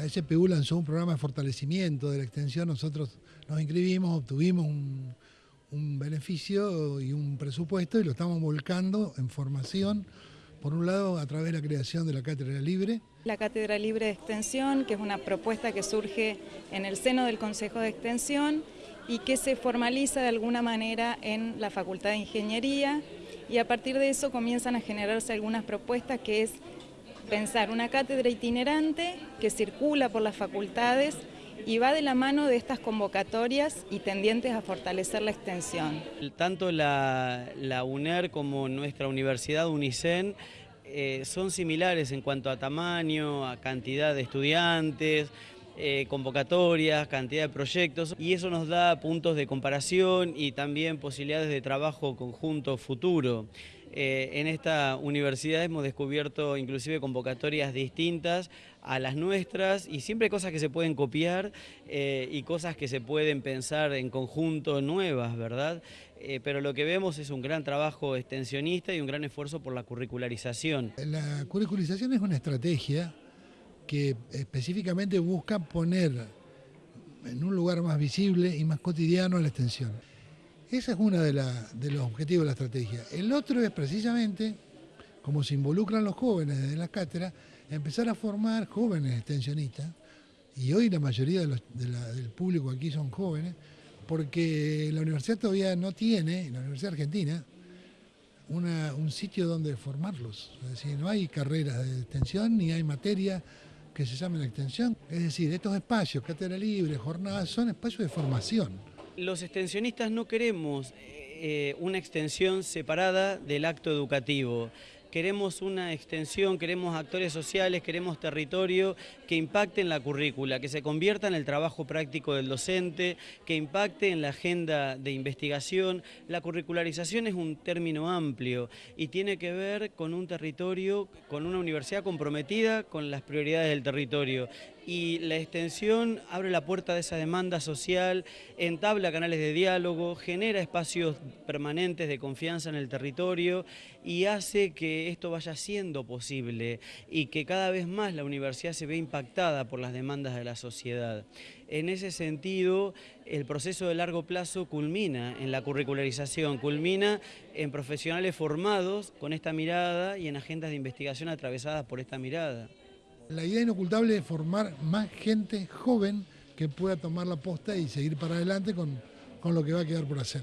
la SPU lanzó un programa de fortalecimiento de la extensión, nosotros nos inscribimos, obtuvimos un, un beneficio y un presupuesto y lo estamos volcando en formación, por un lado a través de la creación de la Cátedra Libre. La Cátedra Libre de Extensión, que es una propuesta que surge en el seno del Consejo de Extensión y que se formaliza de alguna manera en la Facultad de Ingeniería y a partir de eso comienzan a generarse algunas propuestas que es pensar una cátedra itinerante que circula por las facultades y va de la mano de estas convocatorias y tendientes a fortalecer la extensión. Tanto la, UNER como nuestra universidad UNICEN eh, son similares en cuanto a tamaño, a cantidad de estudiantes, eh, convocatorias, cantidad de proyectos y eso nos da puntos de comparación y también posibilidades de trabajo conjunto futuro. Eh, en esta universidad hemos descubierto inclusive convocatorias distintas a las nuestras y siempre cosas que se pueden copiar eh, y cosas que se pueden pensar en conjunto nuevas, ¿verdad? pero lo que vemos es un gran trabajo extensionista y un gran esfuerzo por la curricularización. La curricularización es una estrategia que específicamente busca poner en un lugar más visible y más cotidiano la extensión. Ese es uno de, los objetivos de la estrategia. El otro es precisamente, como se involucran los jóvenes desde la cátedra, empezar a formar jóvenes extensionistas, y hoy la mayoría del público aquí son jóvenes, porque la universidad todavía no tiene, la Universidad Argentina, un sitio donde formarlos. Es decir, no hay carreras de extensión ni hay materia que se llame la extensión. Es decir, estos espacios, cátedra libre, jornadas, son espacios de formación. Los extensionistas no queremos eh, una extensión separada del acto educativo queremos una extensión, queremos actores sociales, queremos territorio que impacte en la currícula, que se convierta en el trabajo práctico del docente, que impacte en la agenda de investigación. La curricularización es un término amplio y tiene que ver con un territorio, con una universidad comprometida con las prioridades del territorio y la extensión abre la puerta de esa demanda social, entabla canales de diálogo, genera espacios permanentes de confianza en el territorio y hace que esto vaya siendo posible y que cada vez más la universidad se ve impactada por las demandas de la sociedad. En ese sentido, el proceso de largo plazo culmina en la curricularización, culmina en profesionales formados con esta mirada y en agendas de investigación atravesadas por esta mirada. La idea inocultable es formar más gente joven que pueda tomar la posta y seguir para adelante con, con lo que va a quedar por hacer.